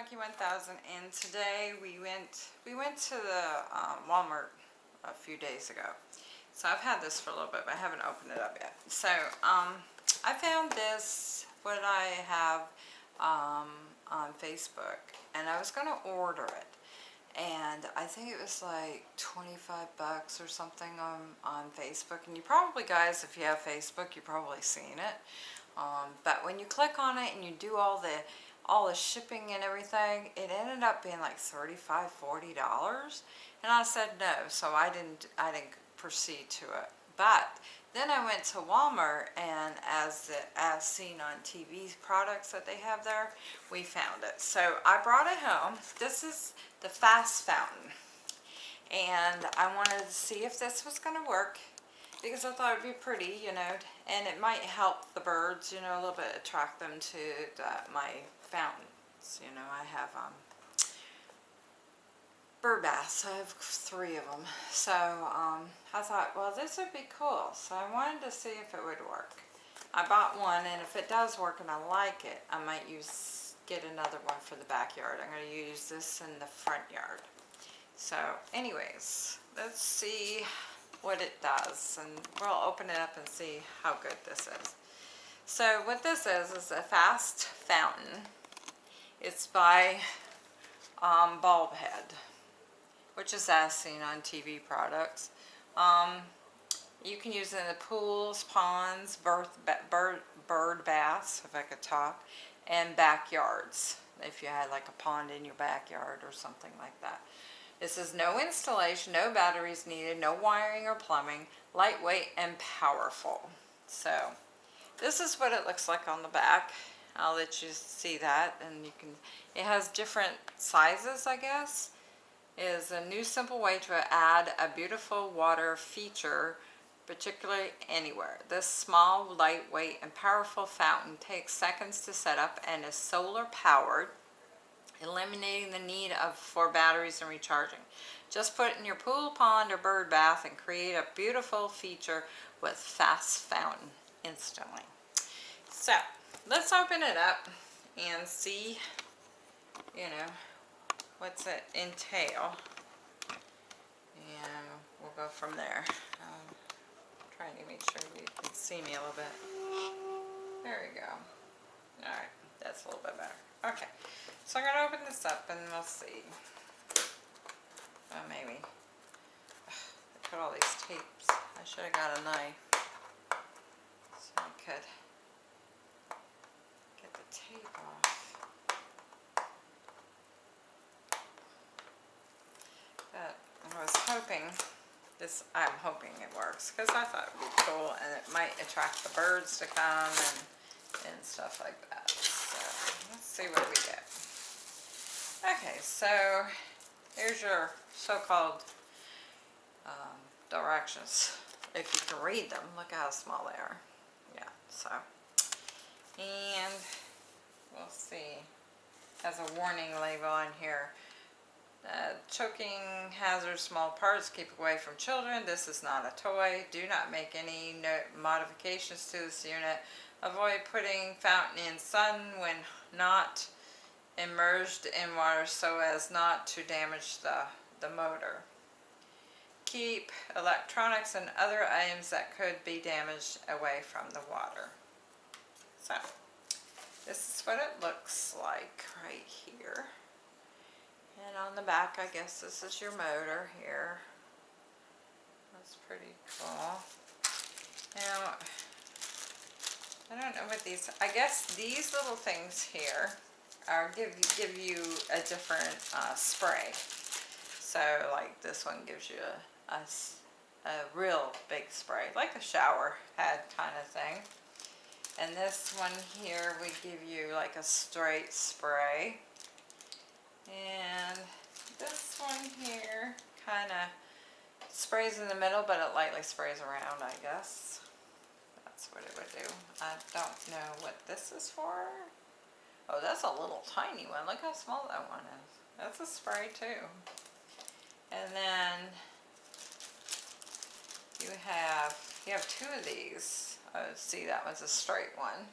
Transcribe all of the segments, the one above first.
Monkey 1000 and today we went we went to the um, Walmart a few days ago. So I've had this for a little bit but I haven't opened it up yet. So um, I found this what I have um, on Facebook and I was to order it and I think it was like 25 bucks or something on, on Facebook and you probably guys if you have Facebook you've probably seen it um, but when you click on it and you do all the all the shipping and everything, it ended up being like $35, $40. And I said no, so I didn't, I didn't proceed to it. But then I went to Walmart and as, the, as seen on TV products that they have there, we found it. So I brought it home. This is the Fast Fountain. And I wanted to see if this was going to work because I thought it'd be pretty, you know, and it might help the birds, you know, a little bit attract them to the, my fountains. You know, I have um, bird baths. I have three of them. So um, I thought, well, this would be cool. So I wanted to see if it would work. I bought one, and if it does work and I like it, I might use get another one for the backyard. I'm going to use this in the front yard. So anyways, let's see what it does and we'll open it up and see how good this is. So what this is is a fast fountain. It's by um, Bulbhead, which is as seen on TV products. Um, you can use it in the pools, ponds, bird, bird, bird baths, if I could talk, and backyards, if you had like a pond in your backyard or something like that. This is no installation, no batteries needed, no wiring or plumbing, lightweight and powerful. So this is what it looks like on the back. I'll let you see that and you can, it has different sizes I guess. It is a new simple way to add a beautiful water feature particularly anywhere. This small, lightweight, and powerful fountain takes seconds to set up and is solar powered eliminating the need of for batteries and recharging. Just put it in your pool, pond, or bird bath and create a beautiful feature with fast fountain instantly. So, let's open it up and see, you know, what's it entail. And we'll go from there. Um, trying to make sure you can see me a little bit. There we go. Alright, that's a little bit better. Okay, so I'm going to open this up and we'll see. Oh, maybe. I put all these tapes. I should have got a knife. So I could get the tape off. But I was hoping this, I'm hoping it works because I thought it would be cool and it might attract the birds to come and, and stuff like that. So let's see what we get. Okay, so here's your so-called um, directions. If you can read them, look how small they are. Yeah, so. And we'll see. Has a warning label on here. Uh, choking hazard small parts keep away from children this is not a toy do not make any no modifications to this unit avoid putting fountain in sun when not immersed in water so as not to damage the, the motor. Keep electronics and other items that could be damaged away from the water. So, this is what it looks like right here. And on the back, I guess this is your motor here. That's pretty cool. Now, I don't know what these, I guess these little things here or give you, give you a different uh, spray. So like this one gives you a, a, a real big spray, like a shower head kind of thing. And this one here we give you like a straight spray. And this one here kind of sprays in the middle, but it lightly sprays around, I guess. That's what it would do. I don't know what this is for. Oh, that's a little tiny one. Look how small that one is. That's a spray too. And then you have, you have two of these. Oh, see, that one's a straight one.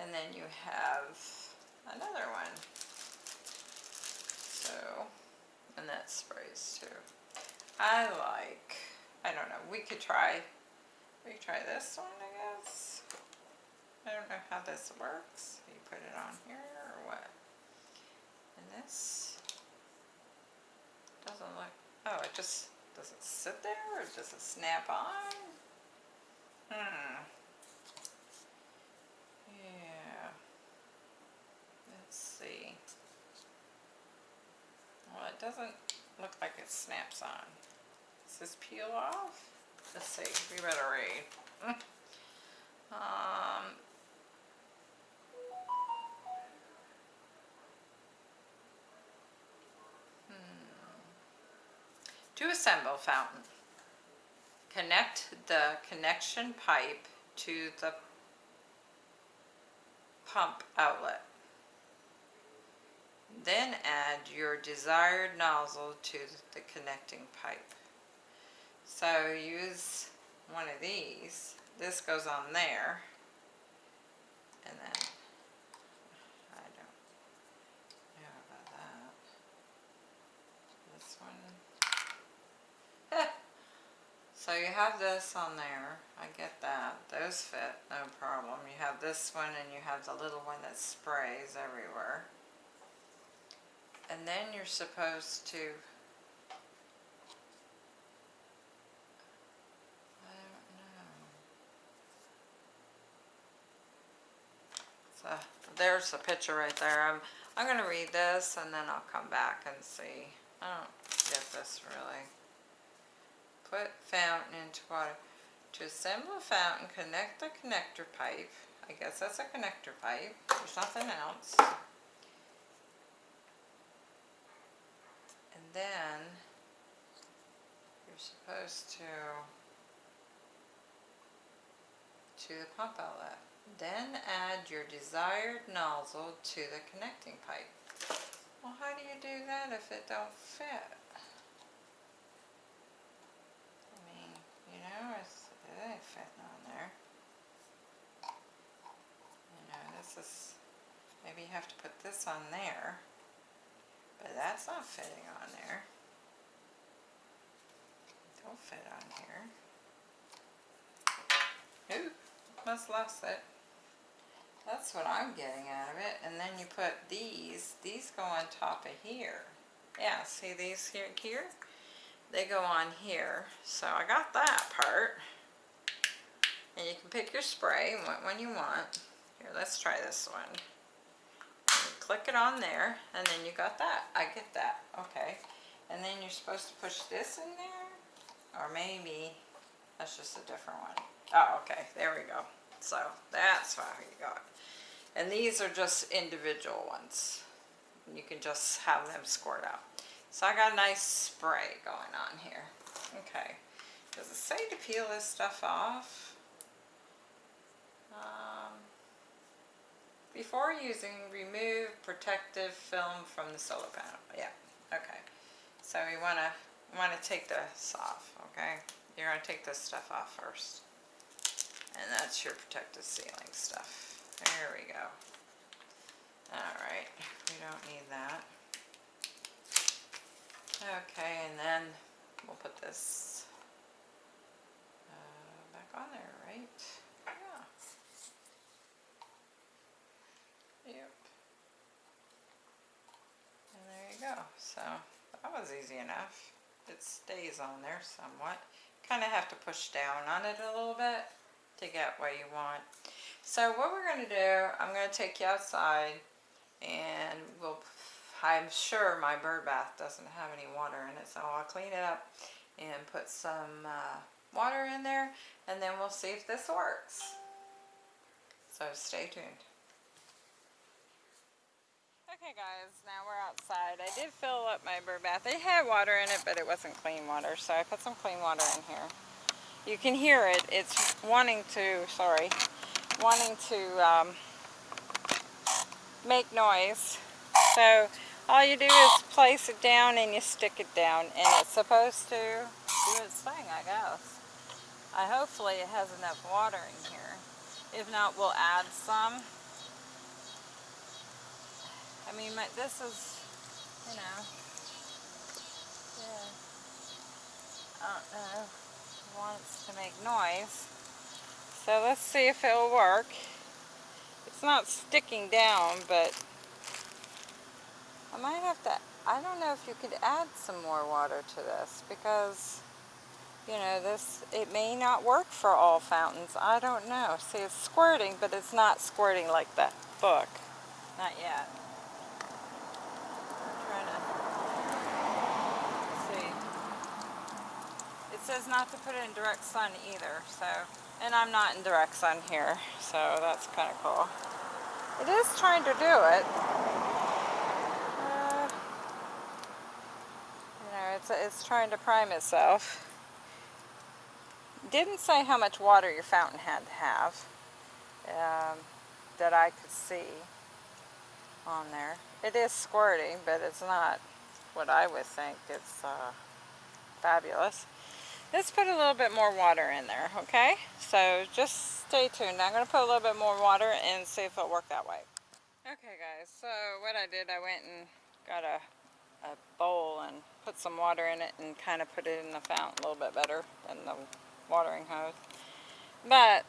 And then you have another one. So, and that sprays too. I like, I don't know, we could try, we could try this one I guess. I don't know how this works. You put it on here or what? And this doesn't look, oh it just, does it sit there or does it snap on? Hmm. Yeah. Let's see. Well, it doesn't look like it snaps on. Does this peel off? Let's see. We better read. um. To assemble fountain. Connect the connection pipe to the pump outlet. Then add your desired nozzle to the connecting pipe. So use one of these. This goes on there. And then, I don't know about that. This one. So you have this on there. I get that. Those fit, no problem. You have this one and you have the little one that sprays everywhere. And then you're supposed to I don't know. So there's the picture right there. I'm I'm gonna read this and then I'll come back and see. I don't get this really. Put fountain into water. To assemble a fountain, connect the connector pipe. I guess that's a connector pipe. There's nothing else. And then you're supposed to to the pump outlet. Then add your desired nozzle to the connecting pipe. Well, how do you do that if it don't fit? I mean, you know, it's, it ain't fitting on there. You know, this is, maybe you have to put this on there. But that's not fitting on there. Don't fit on here. Ooh, must lost it. That's what I'm getting out of it. And then you put these, these go on top of here. Yeah, see these here, here? They go on here. So I got that part. And you can pick your spray, what one you want. Here, let's try this one click it on there and then you got that. I get that. Okay. And then you're supposed to push this in there or maybe that's just a different one. Oh, okay. There we go. So that's how you got And these are just individual ones. You can just have them squirt out. So I got a nice spray going on here. Okay. Does it say to peel this stuff off? Before using, remove protective film from the solar panel. Yeah, okay. So we want to want to take this off, okay? You're going to take this stuff off first. And that's your protective sealing stuff. There we go. Alright, we don't need that. Okay, and then we'll put this uh, back on there, right? Yep. And there you go. So that was easy enough. It stays on there somewhat. Kind of have to push down on it a little bit to get what you want. So what we're going to do, I'm going to take you outside and we'll, I'm sure my bird bath doesn't have any water in it, so I'll clean it up and put some uh, water in there and then we'll see if this works. So stay tuned. Okay guys, now we're outside. I did fill up my bird bath. It had water in it, but it wasn't clean water, so I put some clean water in here. You can hear it. It's wanting to, sorry, wanting to um, make noise. So all you do is place it down and you stick it down, and it's supposed to do its thing, I guess. I hopefully it has enough water in here. If not, we'll add some. I mean, my, this is, you know, yeah. I don't know. It wants to make noise. So let's see if it'll work. It's not sticking down, but I might have to, I don't know if you could add some more water to this because, you know, this, it may not work for all fountains. I don't know. See, it's squirting, but it's not squirting like that book. Not yet. I'm trying to see. It says not to put it in direct sun either, so, and I'm not in direct sun here, so that's kind of cool. It is trying to do it. Uh, you know, it's, it's trying to prime itself. Didn't say how much water your fountain had to have um, that I could see on there. It is squirting, but it's not what I would think. It's uh, fabulous. Let's put a little bit more water in there, okay? So just stay tuned. I'm going to put a little bit more water and see if it'll work that way. Okay guys, so what I did, I went and got a, a bowl and put some water in it and kind of put it in the fountain a little bit better than the watering hose. But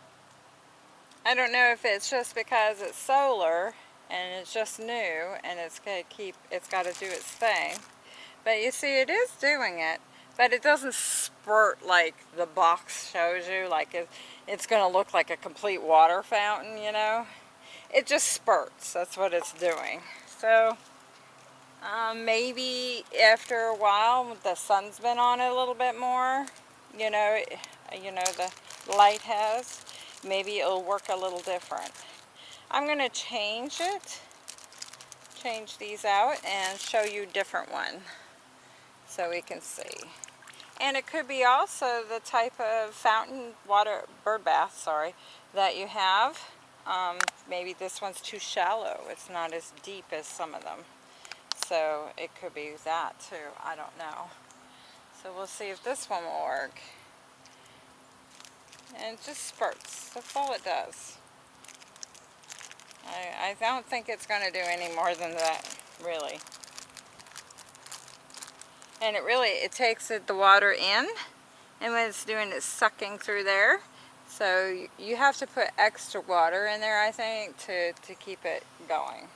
I don't know if it's just because it's solar and it's just new and it's going to keep, it's got to do its thing. But you see, it is doing it, but it doesn't spurt like the box shows you, like it, it's going to look like a complete water fountain, you know. It just spurts, that's what it's doing. So, um, maybe after a while, the sun's been on it a little bit more, you know, you know, the light has, maybe it'll work a little different. I'm going to change it, change these out and show you different one so we can see. And it could be also the type of fountain water, bird bath, sorry, that you have. Um, maybe this one's too shallow. It's not as deep as some of them. So it could be that too. I don't know. So we'll see if this one will work. And it just spurts. That's all it does. I, I don't think it's going to do any more than that, really. And it really, it takes it, the water in, and when it's doing it's sucking through there. So you have to put extra water in there, I think, to, to keep it going.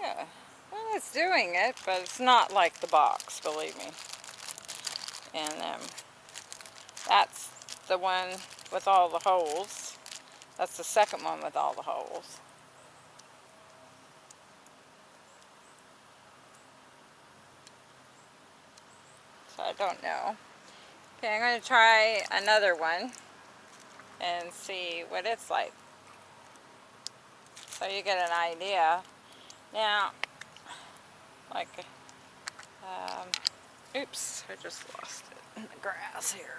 Yeah, well, it's doing it, but it's not like the box, believe me. And um, that's the one with all the holes. That's the second one with all the holes. So I don't know. Okay, I'm going to try another one and see what it's like. So you get an idea. Now, like, um, oops, I just lost it in the grass here.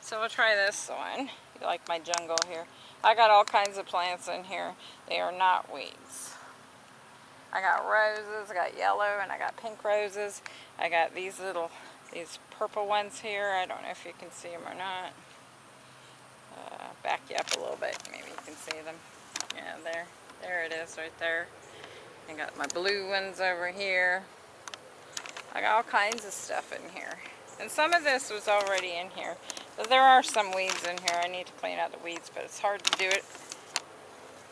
So we'll try this one. You like my jungle here. I got all kinds of plants in here. They are not weeds. I got roses, I got yellow, and I got pink roses. I got these little, these purple ones here. I don't know if you can see them or not. Uh, back you up a little bit, maybe you can see them. Yeah, there, there it is right there. I got my blue ones over here. I got all kinds of stuff in here. And some of this was already in here. But there are some weeds in here. I need to clean out the weeds, but it's hard to do it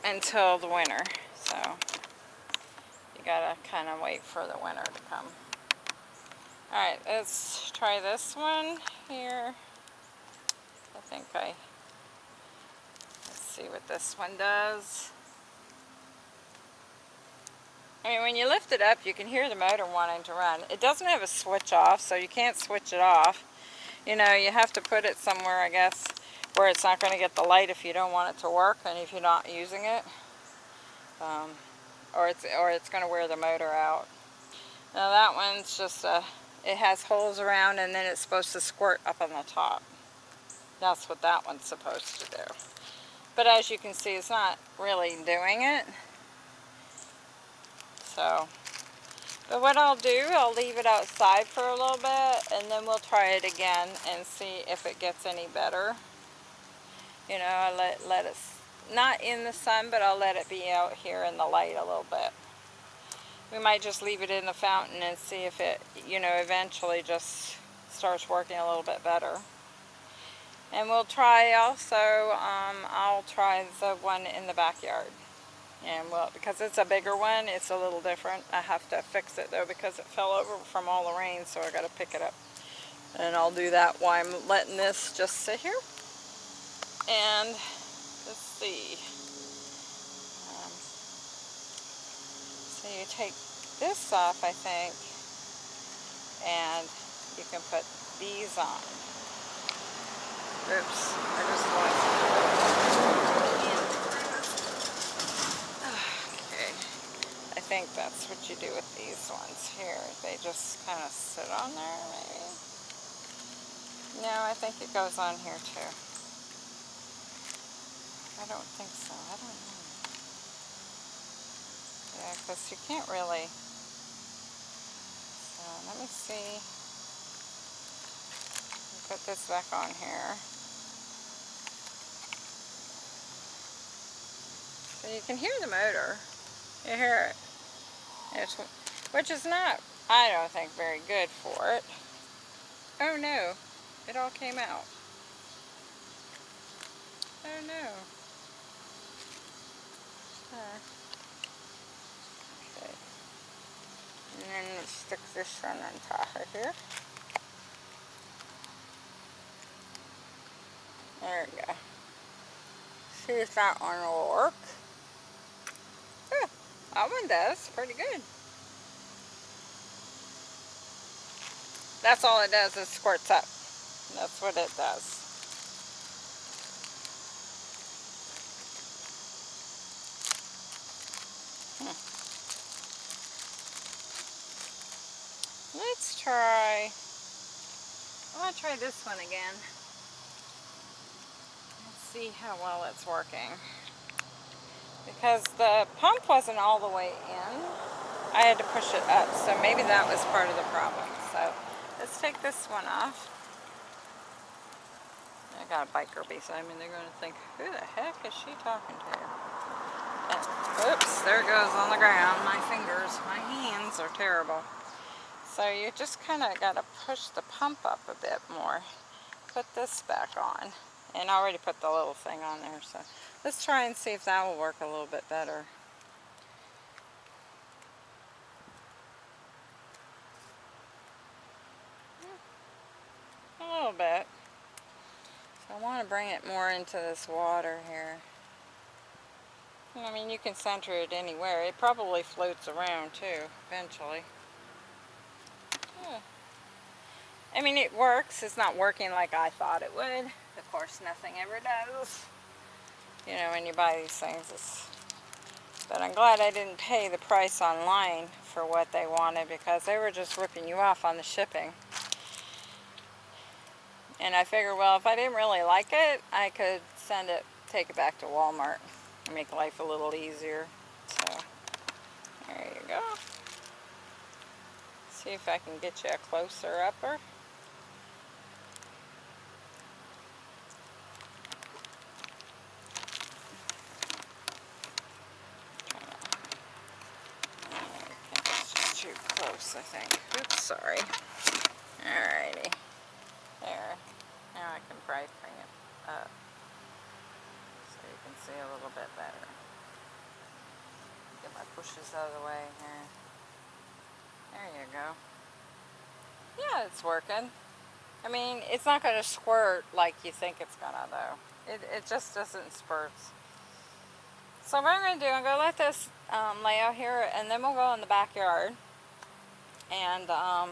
until the winter. So gotta kind of wait for the winter to come. Alright, let's try this one here. I think I, let's see what this one does. I mean, when you lift it up, you can hear the motor wanting to run. It doesn't have a switch off, so you can't switch it off you know, you have to put it somewhere, I guess, where it's not going to get the light if you don't want it to work and if you're not using it. Um, or it's or it's going to wear the motor out. Now that one's just a, it has holes around and then it's supposed to squirt up on the top. That's what that one's supposed to do. But as you can see, it's not really doing it. So, but what I'll do, I'll leave it outside for a little bit and then we'll try it again and see if it gets any better. You know, I let, let it not in the sun, but I'll let it be out here in the light a little bit. We might just leave it in the fountain and see if it, you know, eventually just starts working a little bit better. And we'll try also, um, I'll try the one in the backyard. And well, because it's a bigger one, it's a little different. I have to fix it though because it fell over from all the rain, so I got to pick it up. And I'll do that while I'm letting this just sit here. And see. Um, so you take this off, I think, and you can put these on. Oops, I just lost Okay, I think that's what you do with these ones here. They just kind of sit on there, maybe. No, I think it goes on here too. I don't think so. I don't know. Yeah, because you can't really... So, let me see. Put this back on here. So you can hear the motor. You hear it. It's, which is not, I don't think, very good for it. Oh no, it all came out. Oh no. Okay. And then let's stick this one on top of here. There we go. See if that one will work. That one does pretty good. That's all it does is squirts up. That's what it does. Hmm. Let's try, I want to try this one again. Let's see how well it's working because the pump wasn't all the way in. I had to push it up, so maybe that was part of the problem. So let's take this one off. I got a biker beside me. They're going to think, who the heck is she talking to? And, oops, there it goes on the ground. My fingers, my hands are terrible. So you just kind of got to push the pump up a bit more. Put this back on. And I already put the little thing on there, so Let's try and see if that will work a little bit better. A little bit. So I want to bring it more into this water here. I mean, you can center it anywhere. It probably floats around too, eventually. Yeah. I mean, it works. It's not working like I thought it would. Of course, nothing ever does you know, when you buy these things. It's, but I'm glad I didn't pay the price online for what they wanted because they were just ripping you off on the shipping. And I figured, well, if I didn't really like it, I could send it, take it back to Walmart and make life a little easier. So, there you go. See if I can get you a closer upper. I think. Oops, sorry. Alrighty. There. Now I can probably bring it up so you can see a little bit better. Get my pushes out of the way here. There you go. Yeah, it's working. I mean, it's not going to squirt like you think it's going to, though. It, it just doesn't spurt. So what I'm going to do, I'm going to let this um, lay out here, and then we'll go in the backyard and um,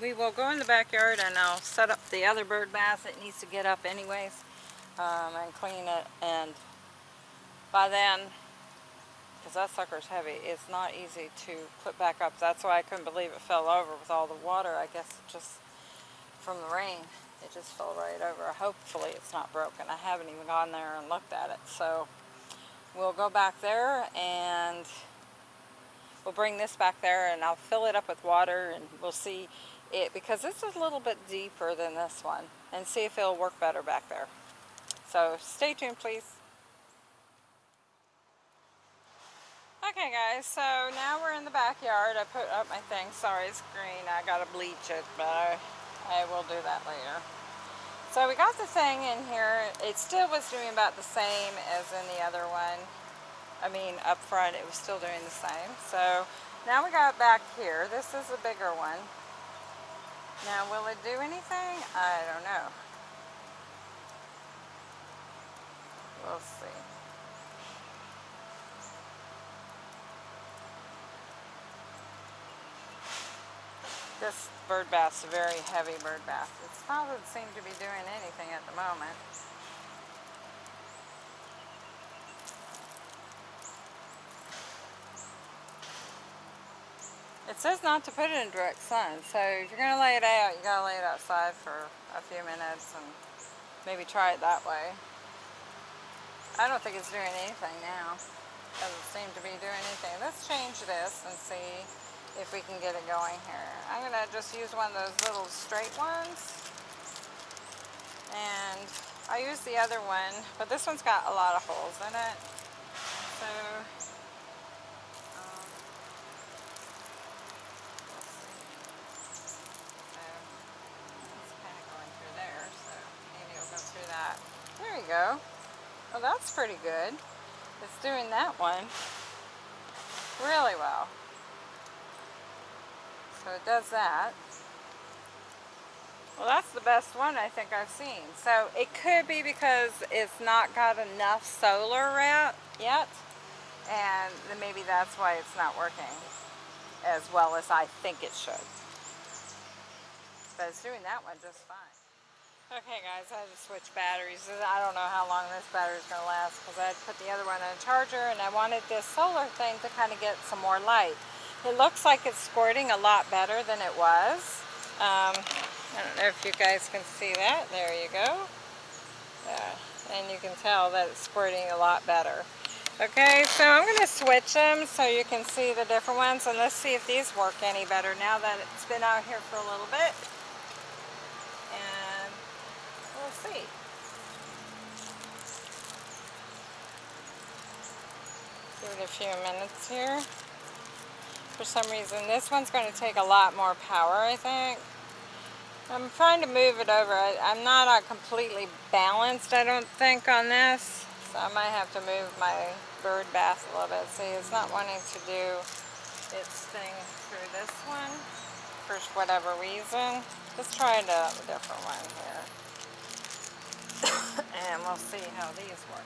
we will go in the backyard and I'll set up the other bird bath. That needs to get up anyways um, and clean it. And by then because that sucker's heavy it's not easy to put back up. That's why I couldn't believe it fell over with all the water I guess it just from the rain. It just fell right over. Hopefully it's not broken. I haven't even gone there and looked at it. So we'll go back there and we'll bring this back there and I'll fill it up with water and we'll see it because this is a little bit deeper than this one and see if it'll work better back there. So stay tuned please. Okay guys, so now we're in the backyard. I put up my thing. Sorry it's green. I gotta bleach it, but I, I will do that later. So we got the thing in here. It still was doing about the same as in the other one. I mean up front it was still doing the same. So now we got back here. This is a bigger one. Now will it do anything? I don't know. We'll see. This bird bath's a very heavy bird bath. It doesn't seem to be doing anything at the moment. Says not to put it in direct sun, so if you're going to lay it out, you got to lay it outside for a few minutes and maybe try it that way. I don't think it's doing anything now. Doesn't seem to be doing anything. Let's change this and see if we can get it going here. I'm going to just use one of those little straight ones. And I use the other one, but this one's got a lot of holes in it. So, um, so it's kind of going through there, so maybe it'll go through that. There you Well, that's pretty good. It's doing that one really well. So it does that. Well, that's the best one I think I've seen. So it could be because it's not got enough solar yet. And maybe that's why it's not working as well as I think it should. But it's doing that one just fine. Okay guys, I had to switch batteries. I don't know how long this battery is going to last because I had put the other one in a charger and I wanted this solar thing to kind of get some more light. It looks like it's squirting a lot better than it was. Um, I don't know if you guys can see that. There you go. Yeah, and you can tell that it's squirting a lot better. Okay, so I'm going to switch them so you can see the different ones. And let's see if these work any better now that it's been out here for a little bit. We'll see. Give it a few minutes here for some reason. This one's going to take a lot more power, I think. I'm trying to move it over. I, am not uh, completely balanced, I don't think, on this. So I might have to move my bird bath a little bit. See, it's not wanting to do its thing through this one for whatever reason. Let's try a different one here. And we'll see how these work.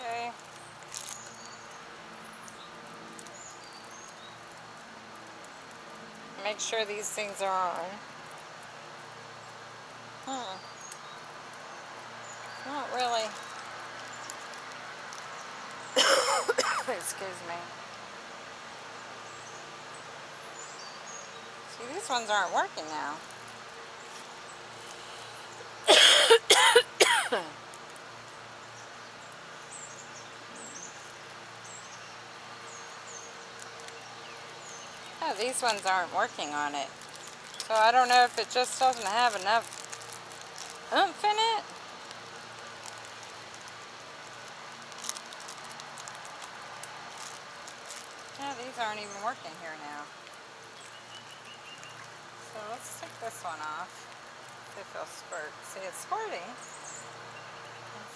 Okay. make sure these things are on. Hmm. Not really. Excuse me. See, these ones aren't working now. Yeah, these ones aren't working on it. So I don't know if it just doesn't have enough oomph in it. Yeah, these aren't even working here now. So let's take this one off. If it'll squirt. See, it's squirting.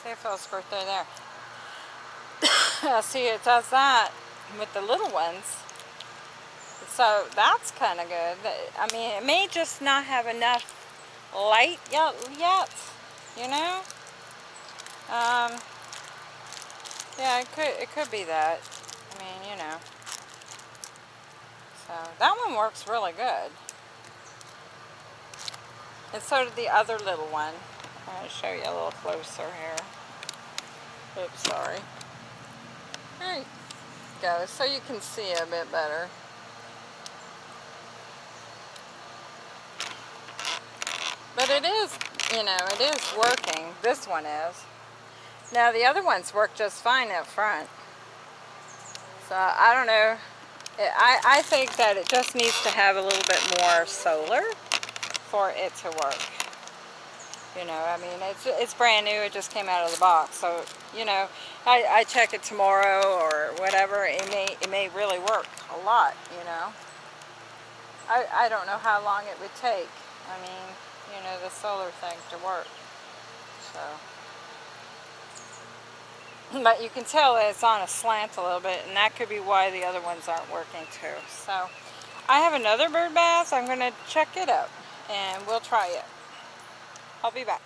See if it'll squirt through there. see, it does that with the little ones. So that's kind of good. I mean, it may just not have enough light yet, yet you know? Um, yeah, it could, it could be that. I mean, you know. So that one works really good. And so did the other little one. To show you a little closer here. Oops, sorry. There you go, so you can see a bit better. But it is, you know, it is working. This one is. Now the other ones work just fine up front. So I don't know. I, I think that it just needs to have a little bit more solar for it to work. You know, I mean, it's it's brand new. It just came out of the box. So, you know, I, I check it tomorrow or whatever. It may it may really work a lot. You know, I I don't know how long it would take. I mean, you know, the solar thing to work. So, but you can tell that it's on a slant a little bit, and that could be why the other ones aren't working too. So, I have another bird bath. I'm going to check it out, and we'll try it. I'll be back.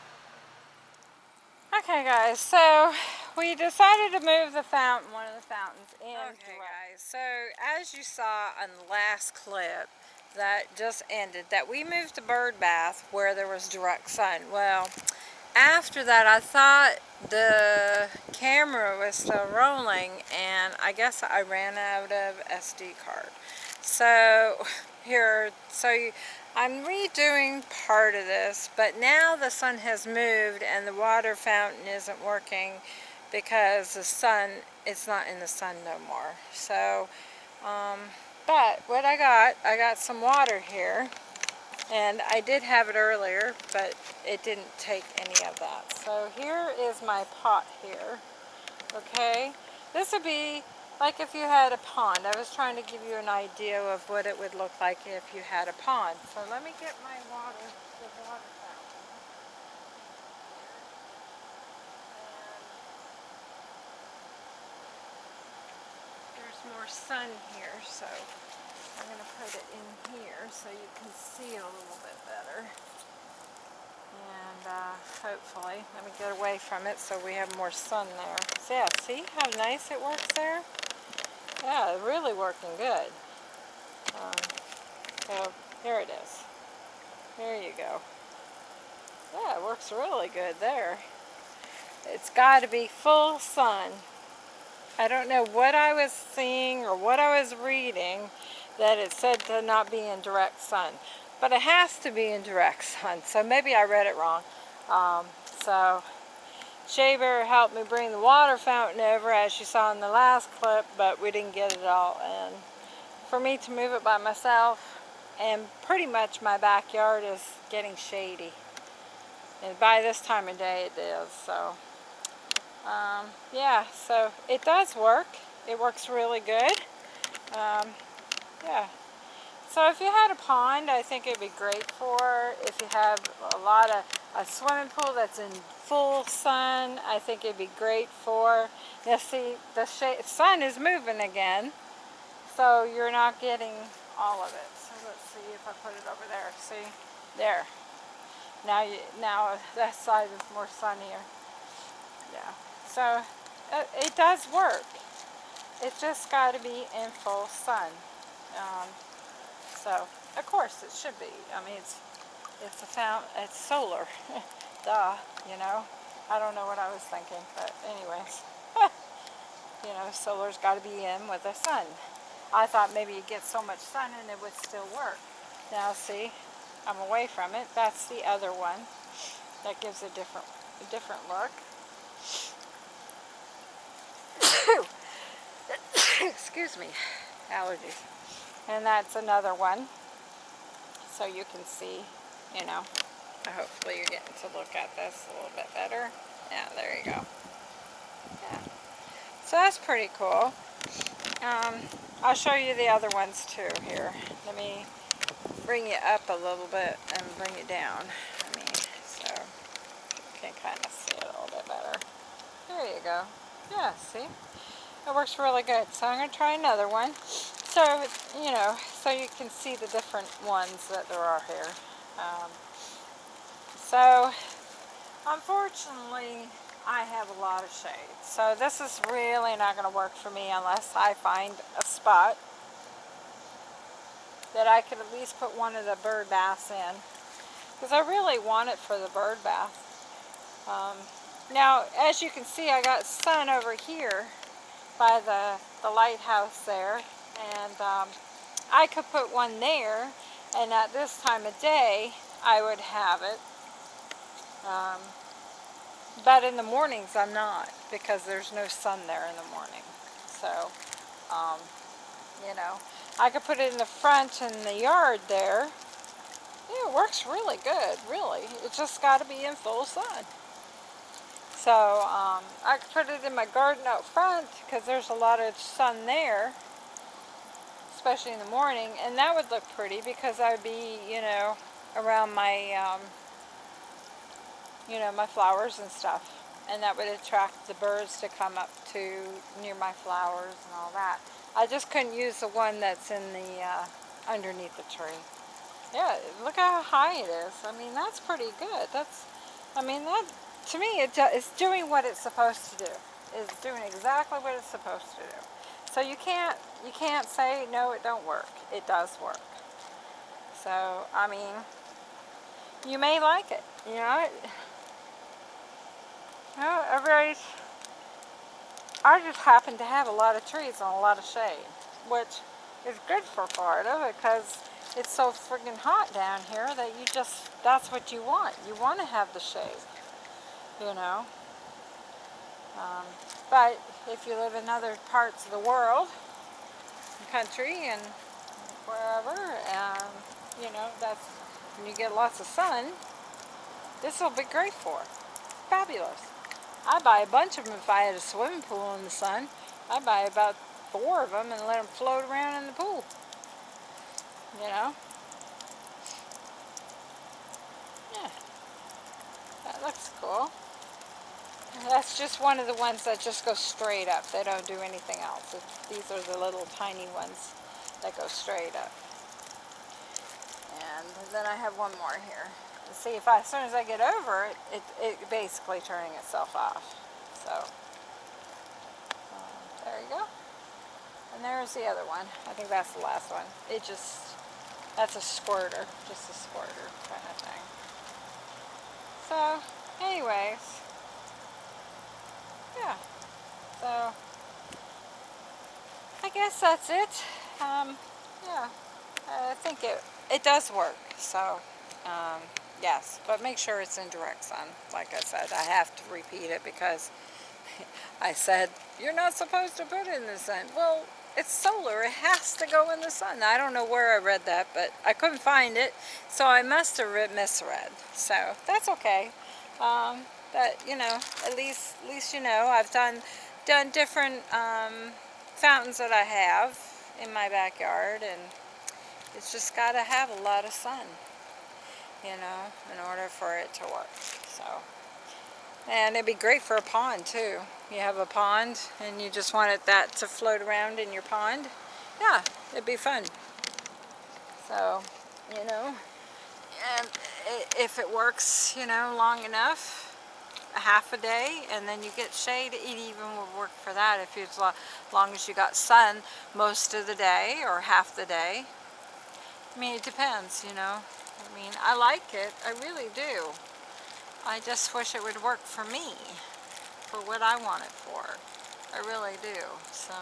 Okay guys, so we decided to move the fountain, one of the fountains in. Okay guys, so as you saw on the last clip that just ended, that we moved the bird bath where there was direct sun. Well, after that I thought the camera was still rolling and I guess I ran out of SD card. So here, so you, I'm redoing part of this, but now the sun has moved and the water fountain isn't working because the sun, it's not in the sun no more. So, um, but what I got, I got some water here, and I did have it earlier, but it didn't take any of that. So here is my pot here, okay? This would be like if you had a pond. I was trying to give you an idea of what it would look like if you had a pond. So let me get my water, the water fountain. there's more sun here, so I'm going to put it in here so you can see a little bit better. And uh, hopefully, let me get away from it so we have more sun there. So yeah, see how nice it works there? Yeah, really working good. Um, so here it is. There you go. Yeah, it works really good there. It's got to be full sun. I don't know what I was seeing or what I was reading that it said to not be in direct sun. But it has to be in direct sun, so maybe I read it wrong. Um, so Shaver helped me bring the water fountain over as you saw in the last clip, but we didn't get it all in. For me to move it by myself, and pretty much my backyard is getting shady. And by this time of day it is, so. Um, yeah, so it does work. It works really good. Um, yeah. So if you had a pond, I think it'd be great for. If you have a lot of a swimming pool that's in full sun, I think it'd be great for. Now see, the sun is moving again, so you're not getting all of it. So let's see if I put it over there. See, there. Now, you, now that side is more sunnier. Yeah. So it, it does work. It's just got to be in full sun. Um, so, of course, it should be. I mean, it's it's a fountain, it's solar. Duh, you know. I don't know what I was thinking, but anyways. you know, solar's got to be in with the sun. I thought maybe you'd get so much sun and it would still work. Now see, I'm away from it. That's the other one. That gives a different, a different look. Excuse me, allergies. And that's another one. So you can see, you know, hopefully you're getting to look at this a little bit better. Yeah, there you go. Yeah. So that's pretty cool. Um, I'll show you the other ones too here. Let me bring you up a little bit and bring it down. I mean, so you can kind of see it a little bit better. There you go. Yeah, see? It works really good. So I'm going to try another one. So, you know, so you can see the different ones that there are here. Um, so, unfortunately, I have a lot of shade. So this is really not going to work for me unless I find a spot that I could at least put one of the bird baths in. Because I really want it for the bird bath. Um, now, as you can see, I got sun over here by the, the lighthouse there. And um, I could put one there, and at this time of day, I would have it. Um, but in the mornings, I'm not, because there's no sun there in the morning. So, um, you know, I could put it in the front in the yard there, Yeah, it works really good, really. It's just got to be in full sun. So um, I could put it in my garden out front because there's a lot of sun there, especially in the morning, and that would look pretty because I would be, you know, around my, um, you know, my flowers and stuff. And that would attract the birds to come up to near my flowers and all that. I just couldn't use the one that's in the, uh, underneath the tree. Yeah, look how high it is. I mean, that's pretty good. That's, I mean, that, to me, it, it's doing what it's supposed to do. It's doing exactly what it's supposed to do. So you can't, you can't say, no, it don't work. It does work. So, I mean, you may like it, you know. You know, everybody's, I just happen to have a lot of trees and a lot of shade, which is good for Florida because it's so friggin' hot down here that you just, that's what you want. You want to have the shade, you know. Um, but if you live in other parts of the world, country and wherever, um, you know, that's, when you get lots of sun, this will be great for. Fabulous. I'd buy a bunch of them if I had a swimming pool in the sun. I'd buy about four of them and let them float around in the pool. You know? Yeah. That looks cool. That's just one of the ones that just go straight up. They don't do anything else. These are the little tiny ones that go straight up. And then I have one more here. See if I, as soon as I get over it, it, it basically turning itself off. So, um, there you go. And there's the other one. I think that's the last one. It just, that's a squirter, just a squirter kind of thing. So, anyways, yeah. So, I guess that's it. Um, yeah, I think it, it does work. So, um, yes, but make sure it's in direct sun. Like I said, I have to repeat it because I said, you're not supposed to put it in the sun. Well, it's solar. It has to go in the sun. I don't know where I read that, but I couldn't find it. So I must have misread. So that's okay. Um, but, you know, at least, at least you know, I've done, done different um, fountains that I have in my backyard. And it's just got to have a lot of sun, you know, in order for it to work. So. And it'd be great for a pond too. You have a pond and you just wanted that to float around in your pond. Yeah, it'd be fun. So, you know, and if it works, you know, long enough, a half a day, and then you get shade, it even would work for that if you, as long as you got sun most of the day or half the day. I mean, it depends, you know. I mean, I like it. I really do. I just wish it would work for me, for what I want it for. I really do, so,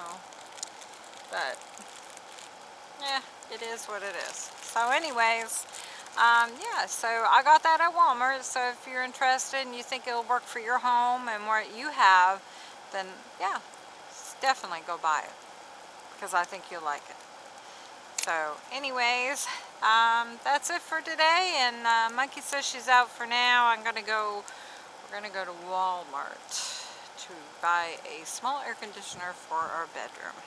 but, yeah, it is what it is. So anyways, um, yeah, so I got that at Walmart, so if you're interested and you think it'll work for your home and what you have, then yeah, definitely go buy it, because I think you'll like it. So anyways, um, that's it for today. And uh, Monkey says she's out for now. I'm going to go, we're going to go to Walmart to buy a small air conditioner for our bedroom.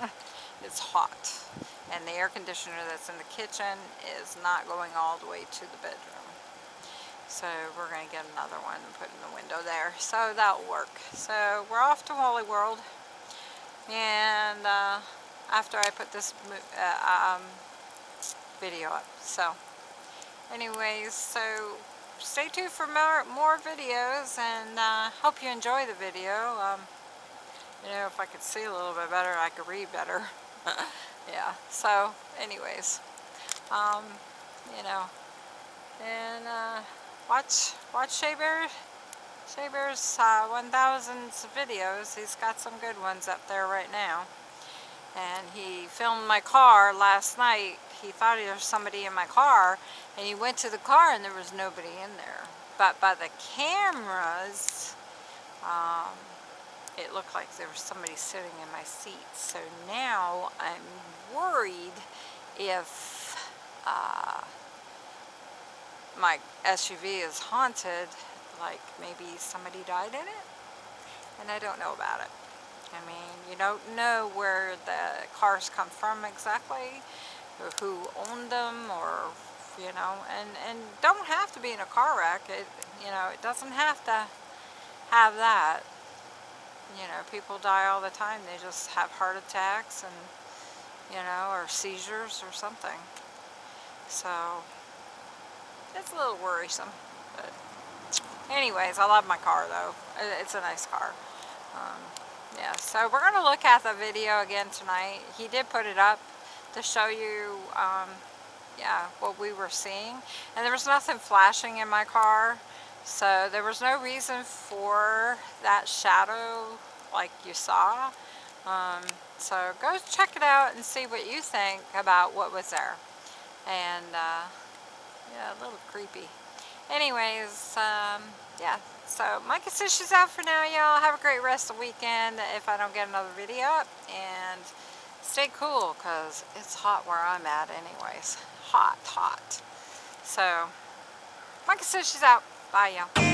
it's hot. And the air conditioner that's in the kitchen is not going all the way to the bedroom. So we're going to get another one and put in the window there. So that'll work. So we're off to Wally World. And uh, after I put this uh, um, video up. So anyways, so stay tuned for more, more videos and uh, hope you enjoy the video. Um, you know, if I could see a little bit better, I could read better. yeah, so anyways, um, you know, and uh, watch, watch Shea Bear, Shea Bear's uh, 1000 videos. He's got some good ones up there right now and he filmed my car last night. He thought there was somebody in my car, and he went to the car and there was nobody in there. But by the cameras, um, it looked like there was somebody sitting in my seat. So now I'm worried if uh, my SUV is haunted, like maybe somebody died in it, and I don't know about it. I mean, you don't know where the cars come from exactly, or who owned them, or you know, and and don't have to be in a car wreck. It you know, it doesn't have to have that. You know, people die all the time. They just have heart attacks and you know, or seizures or something. So it's a little worrisome. But anyways, I love my car though. It's a nice car. Um, yeah, so we're going to look at the video again tonight. He did put it up to show you, um, yeah, what we were seeing. And there was nothing flashing in my car. So there was no reason for that shadow like you saw. Um, so go check it out and see what you think about what was there. And uh, yeah, a little creepy. Anyways, um, yeah, so Micah says she's out for now, y'all. Have a great rest of the weekend if I don't get another video up. And stay cool because it's hot where I'm at anyways. Hot, hot. So, Micah says she's out. 拜呀。